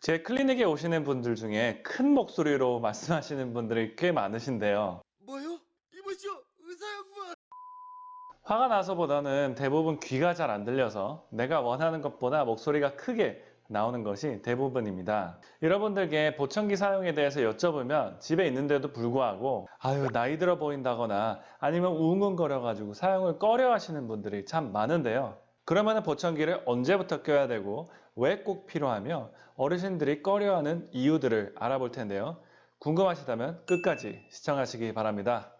제 클리닉에 오시는 분들 중에 큰 목소리로 말씀하시는 분들이 꽤 많으신데요. 뭐요? 이보시오 의사 양반 화가 나서보다는 대부분 귀가 잘 안 들려서 내가 원하는 것보다 목소리가 크게 나오는 것이 대부분입니다. 여러분들께 보청기 사용에 대해서 여쭤보면 집에 있는데도 불구하고 아유 나이 들어 보인다거나 아니면 웅웅거려 가지고 사용을 꺼려 하시는 분들이 참 많은데요. 그러면 보청기를 언제부터 껴야 되고 왜 꼭 필요하며 어르신들이 꺼려하는 이유들을 알아볼 텐데요. 궁금하시다면 끝까지 시청하시기 바랍니다.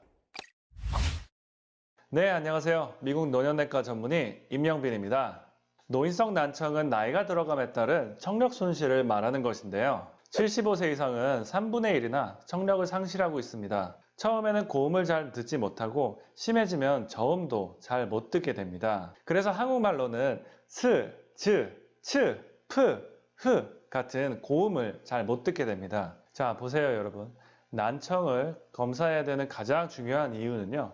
네, 안녕하세요. 미국 노년내과 전문의 임영빈입니다. 노인성 난청은 나이가 들어감에 따른 청력 손실을 말하는 것인데요. 75세 이상은 3분의 1이나 청력을 상실하고 있습니다. 처음에는 고음을 잘 듣지 못하고 심해지면 저음도 잘 못 듣게 됩니다. 그래서 한국말로는 스, 즈, 츠, 프, 흐 같은 고음을 잘 못 듣게 됩니다. 자, 보세요, 여러분. 난청을 검사해야 되는 가장 중요한 이유는요.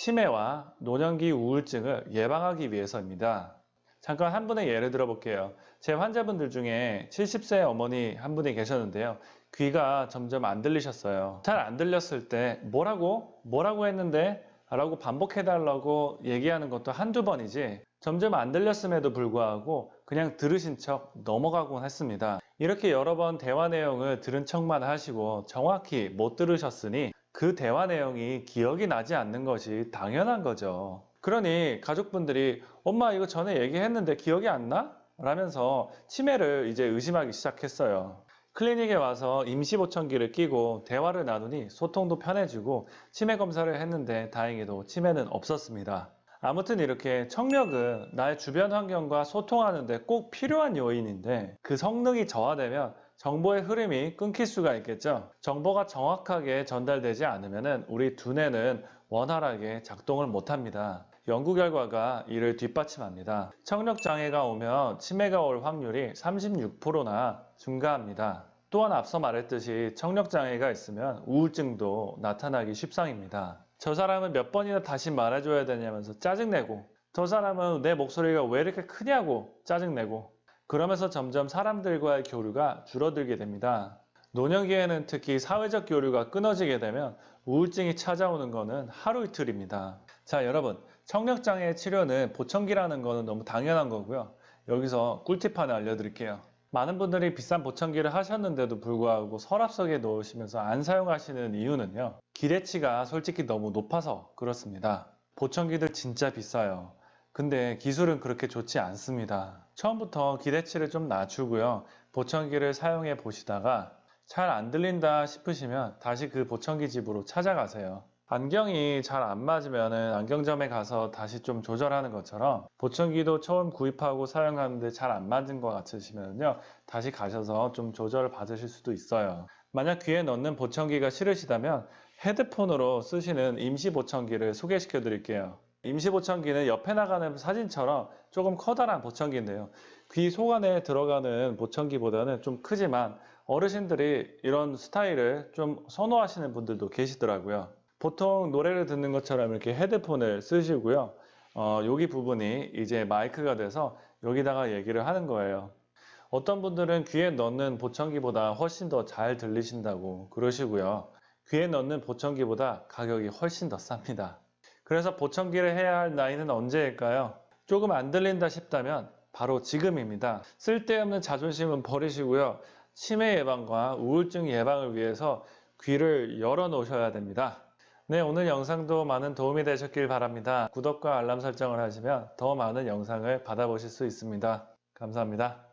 치매와 노년기 우울증을 예방하기 위해서입니다. 잠깐 한 분의 예를 들어볼게요. 제 환자분들 중에 70세 어머니 한 분이 계셨는데요. 귀가 점점 안 들리셨어요. 잘 안 들렸을 때 뭐라고? 뭐라고 했는데? 라고 반복해달라고 얘기하는 것도 한두 번이지 점점 안 들렸음에도 불구하고 그냥 들으신 척 넘어가곤 했습니다. 이렇게 여러 번 대화 내용을 들은 척만 하시고 정확히 못 들으셨으니 그 대화 내용이 기억이 나지 않는 것이 당연한 거죠. 그러니 가족분들이 엄마 이거 전에 얘기했는데 기억이 안 나? 라면서 치매를 이제 의심하기 시작했어요. 클리닉에 와서 임시 보청기를 끼고 대화를 나누니 소통도 편해지고 치매 검사를 했는데 다행히도 치매는 없었습니다. 아무튼 이렇게 청력은 나의 주변 환경과 소통하는데 꼭 필요한 요인인데 그 성능이 저하되면 정보의 흐름이 끊길 수가 있겠죠. 정보가 정확하게 전달되지 않으면 우리 두뇌는 원활하게 작동을 못합니다. 연구 결과가 이를 뒷받침합니다. 청력 장애가 오면 치매가 올 확률이 36%나 증가합니다. 또한 앞서 말했듯이 청력 장애가 있으면 우울증도 나타나기 쉽상입니다. 저 사람은 몇 번이나 다시 말해줘야 되냐면서 짜증내고 저 사람은 내 목소리가 왜 이렇게 크냐고 짜증내고 그러면서 점점 사람들과의 교류가 줄어들게 됩니다. 노년기에는 특히 사회적 교류가 끊어지게 되면 우울증이 찾아오는 것은 하루 이틀입니다. 자 여러분 청력장애 치료는 보청기라는 것은 너무 당연한 거고요. 여기서 꿀팁 하나 알려드릴게요. 많은 분들이 비싼 보청기를 하셨는데도 불구하고 서랍속에 넣으시면서 안 사용하시는 이유는요. 기대치가 솔직히 너무 높아서 그렇습니다. 보청기들 진짜 비싸요. 근데 기술은 그렇게 좋지 않습니다. 처음부터 기대치를 좀 낮추고요. 보청기를 사용해 보시다가 잘 안 들린다 싶으시면 다시 그 보청기 집으로 찾아가세요. 안경이 잘 안 맞으면 안경점에 가서 다시 좀 조절하는 것처럼 보청기도 처음 구입하고 사용하는데 잘 안 맞은 것 같으시면요 다시 가셔서 좀 조절을 받으실 수도 있어요. 만약 귀에 넣는 보청기가 싫으시다면 헤드폰으로 쓰시는 임시 보청기를 소개시켜 드릴게요. 임시 보청기는 옆에 나가는 사진처럼 조금 커다란 보청기인데요. 귀 속 안에 들어가는 보청기보다는 좀 크지만 어르신들이 이런 스타일을 좀 선호하시는 분들도 계시더라고요 보통 노래를 듣는 것처럼 이렇게 헤드폰을 쓰시고요. 어, 여기 부분이 이제 마이크가 돼서 여기다가 얘기를 하는 거예요. 어떤 분들은 귀에 넣는 보청기보다 훨씬 더 잘 들리신다고 그러시고요. 귀에 넣는 보청기보다 가격이 훨씬 더 쌉니다. 그래서 보청기를 해야 할 나이는 언제일까요? 조금 안 들린다 싶다면 바로 지금입니다. 쓸데없는 자존심은 버리시고요. 치매 예방과 우울증 예방을 위해서 귀를 열어 놓으셔야 됩니다. 네, 오늘 영상도 많은 도움이 되셨길 바랍니다. 구독과 알람 설정을 하시면 더 많은 영상을 받아보실 수 있습니다. 감사합니다.